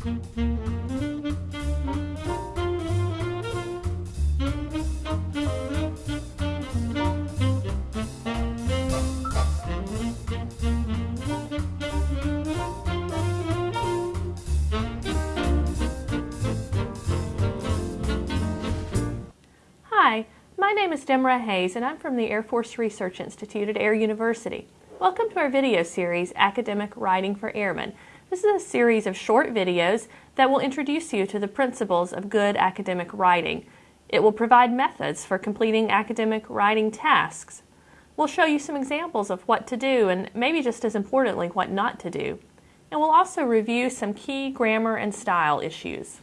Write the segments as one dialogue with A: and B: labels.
A: Hi, my name is Demra Hayes and I'm from the Air Force Research Institute at Air University. Welcome to our video series, Academic Writing for Airmen. This is a series of short videos that will introduce you to the principles of good academic writing. It will provide methods for completing academic writing tasks. We'll show you some examples of what to do and maybe just as importantly, what not to do. And we'll also review some key grammar and style issues.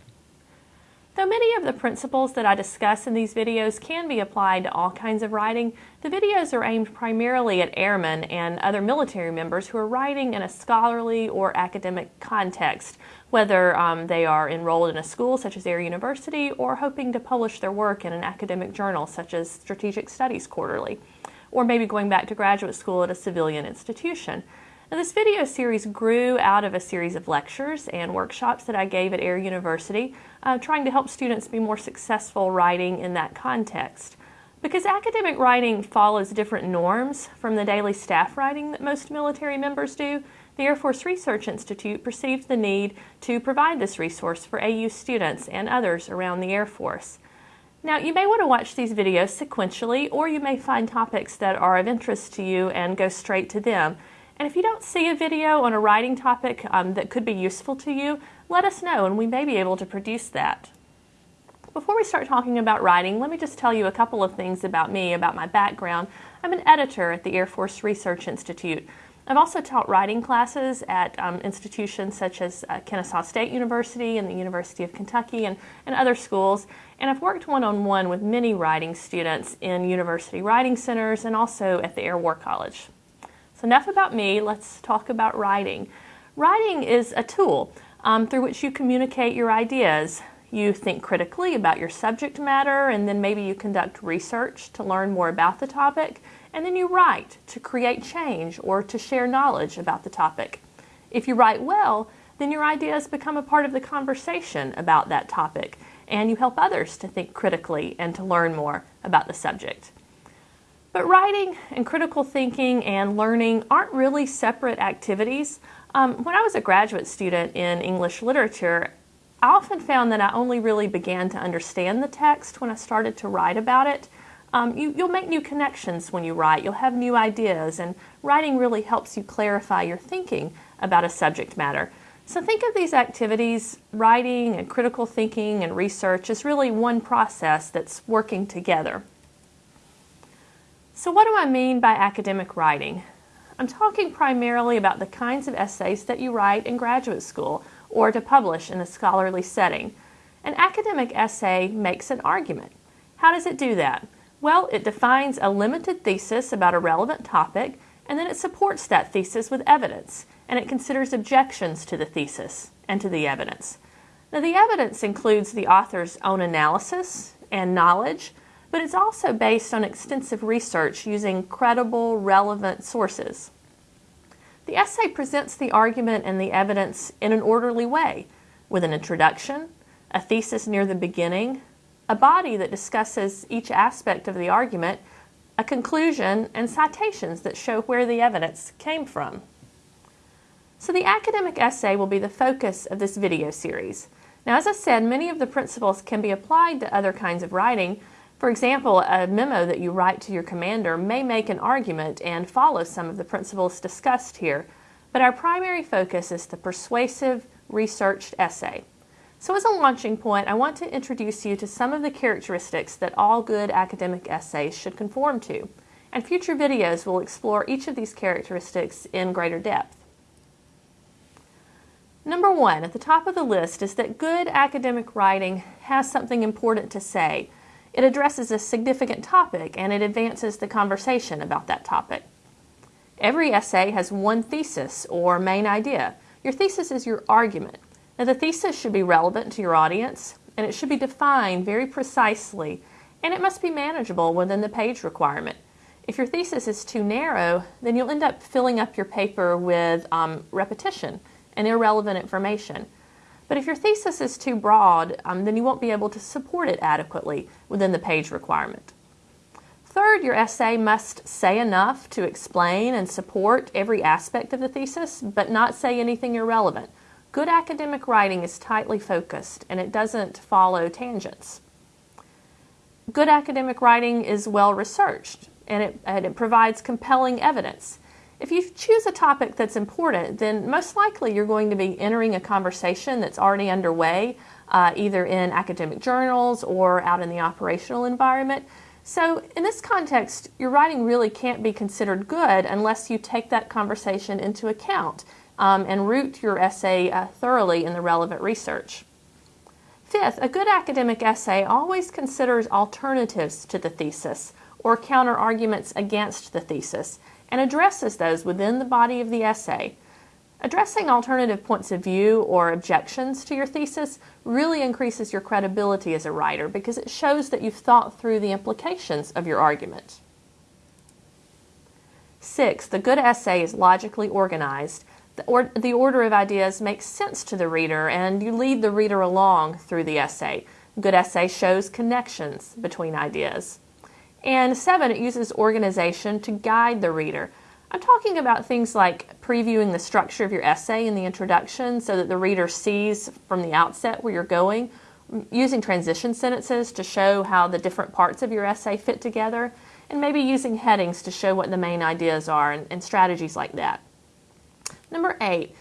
A: Though many of the principles that I discuss in these videos can be applied to all kinds of writing, the videos are aimed primarily at airmen and other military members who are writing in a scholarly or academic context, whether um, they are enrolled in a school such as Air University or hoping to publish their work in an academic journal such as Strategic Studies Quarterly, or maybe going back to graduate school at a civilian institution. Now, this video series grew out of a series of lectures and workshops that I gave at Air University, uh, trying to help students be more successful writing in that context. Because academic writing follows different norms from the daily staff writing that most military members do, the Air Force Research Institute perceived the need to provide this resource for AU students and others around the Air Force. Now, you may want to watch these videos sequentially, or you may find topics that are of interest to you and go straight to them. And if you don't see a video on a writing topic um, that could be useful to you, let us know and we may be able to produce that. Before we start talking about writing, let me just tell you a couple of things about me, about my background. I'm an editor at the Air Force Research Institute. I've also taught writing classes at um, institutions such as uh, Kennesaw State University and the University of Kentucky and, and other schools. And I've worked one-on-one -on -one with many writing students in university writing centers and also at the Air War College. Enough about me, let's talk about writing. Writing is a tool um, through which you communicate your ideas. You think critically about your subject matter and then maybe you conduct research to learn more about the topic and then you write to create change or to share knowledge about the topic. If you write well, then your ideas become a part of the conversation about that topic and you help others to think critically and to learn more about the subject. But writing and critical thinking and learning aren't really separate activities. Um, when I was a graduate student in English literature, I often found that I only really began to understand the text when I started to write about it. Um, you, will make new connections when you write. You'll have new ideas, and writing really helps you clarify your thinking about a subject matter. So think of these activities, writing and critical thinking and research, as really one process that's working together. So what do I mean by academic writing? I'm talking primarily about the kinds of essays that you write in graduate school or to publish in a scholarly setting. An academic essay makes an argument. How does it do that? Well, it defines a limited thesis about a relevant topic, and then it supports that thesis with evidence, and it considers objections to the thesis and to the evidence. Now, the evidence includes the author's own analysis and knowledge, but it's also based on extensive research using credible, relevant sources. The essay presents the argument and the evidence in an orderly way, with an introduction, a thesis near the beginning, a body that discusses each aspect of the argument, a conclusion, and citations that show where the evidence came from. So the academic essay will be the focus of this video series. Now, as I said, many of the principles can be applied to other kinds of writing, for example, a memo that you write to your commander may make an argument and follow some of the principles discussed here, but our primary focus is the persuasive, researched essay. So as a launching point, I want to introduce you to some of the characteristics that all good academic essays should conform to, and future videos will explore each of these characteristics in greater depth. Number one, at the top of the list, is that good academic writing has something important to say, it addresses a significant topic and it advances the conversation about that topic. Every essay has one thesis or main idea. Your thesis is your argument. Now, the thesis should be relevant to your audience and it should be defined very precisely and it must be manageable within the page requirement. If your thesis is too narrow, then you'll end up filling up your paper with um, repetition and irrelevant information. But if your thesis is too broad, um, then you won't be able to support it adequately within the page requirement. Third, your essay must say enough to explain and support every aspect of the thesis, but not say anything irrelevant. Good academic writing is tightly focused and it doesn't follow tangents. Good academic writing is well researched and it, and it provides compelling evidence. If you choose a topic that's important, then most likely you're going to be entering a conversation that's already underway, uh, either in academic journals or out in the operational environment. So, in this context, your writing really can't be considered good unless you take that conversation into account um, and root your essay uh, thoroughly in the relevant research. Fifth, a good academic essay always considers alternatives to the thesis or counter arguments against the thesis and addresses those within the body of the essay. Addressing alternative points of view or objections to your thesis really increases your credibility as a writer because it shows that you've thought through the implications of your argument. Six, the good essay is logically organized. The, or, the order of ideas makes sense to the reader and you lead the reader along through the essay. Good essay shows connections between ideas. And seven, it uses organization to guide the reader. I'm talking about things like previewing the structure of your essay in the introduction so that the reader sees from the outset where you're going, using transition sentences to show how the different parts of your essay fit together, and maybe using headings to show what the main ideas are and, and strategies like that. Number eight,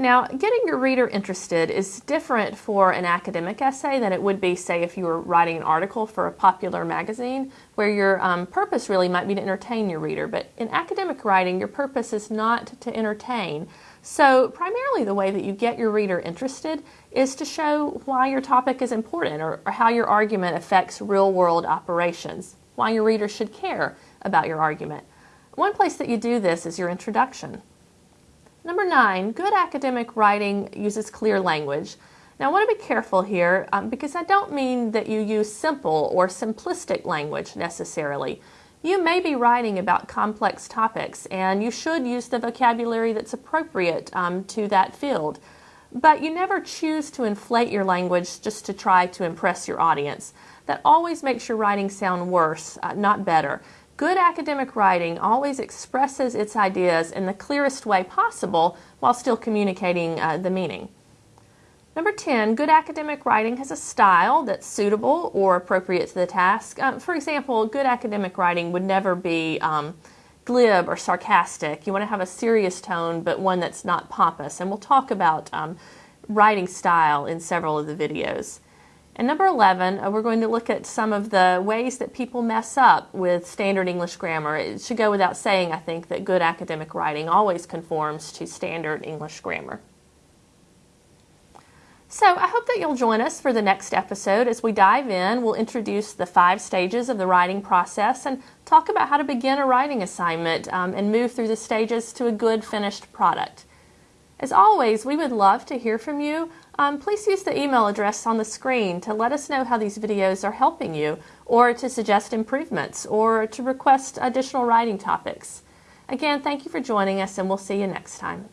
A: now, getting your reader interested is different for an academic essay than it would be, say, if you were writing an article for a popular magazine, where your um, purpose really might be to entertain your reader. But in academic writing, your purpose is not to entertain. So, primarily, the way that you get your reader interested is to show why your topic is important or, or how your argument affects real world operations, why your reader should care about your argument. One place that you do this is your introduction. Number nine, good academic writing uses clear language. Now, I want to be careful here um, because I don't mean that you use simple or simplistic language necessarily. You may be writing about complex topics and you should use the vocabulary that's appropriate um, to that field. But you never choose to inflate your language just to try to impress your audience. That always makes your writing sound worse, uh, not better. Good academic writing always expresses its ideas in the clearest way possible while still communicating uh, the meaning. Number 10, good academic writing has a style that's suitable or appropriate to the task. Um, for example, good academic writing would never be um, glib or sarcastic. You want to have a serious tone, but one that's not pompous. And we'll talk about um, writing style in several of the videos. And number 11, uh, we're going to look at some of the ways that people mess up with standard English grammar. It should go without saying, I think, that good academic writing always conforms to standard English grammar. So I hope that you'll join us for the next episode. As we dive in, we'll introduce the five stages of the writing process and talk about how to begin a writing assignment um, and move through the stages to a good finished product. As always, we would love to hear from you. Um, please use the email address on the screen to let us know how these videos are helping you, or to suggest improvements, or to request additional writing topics. Again, thank you for joining us, and we'll see you next time.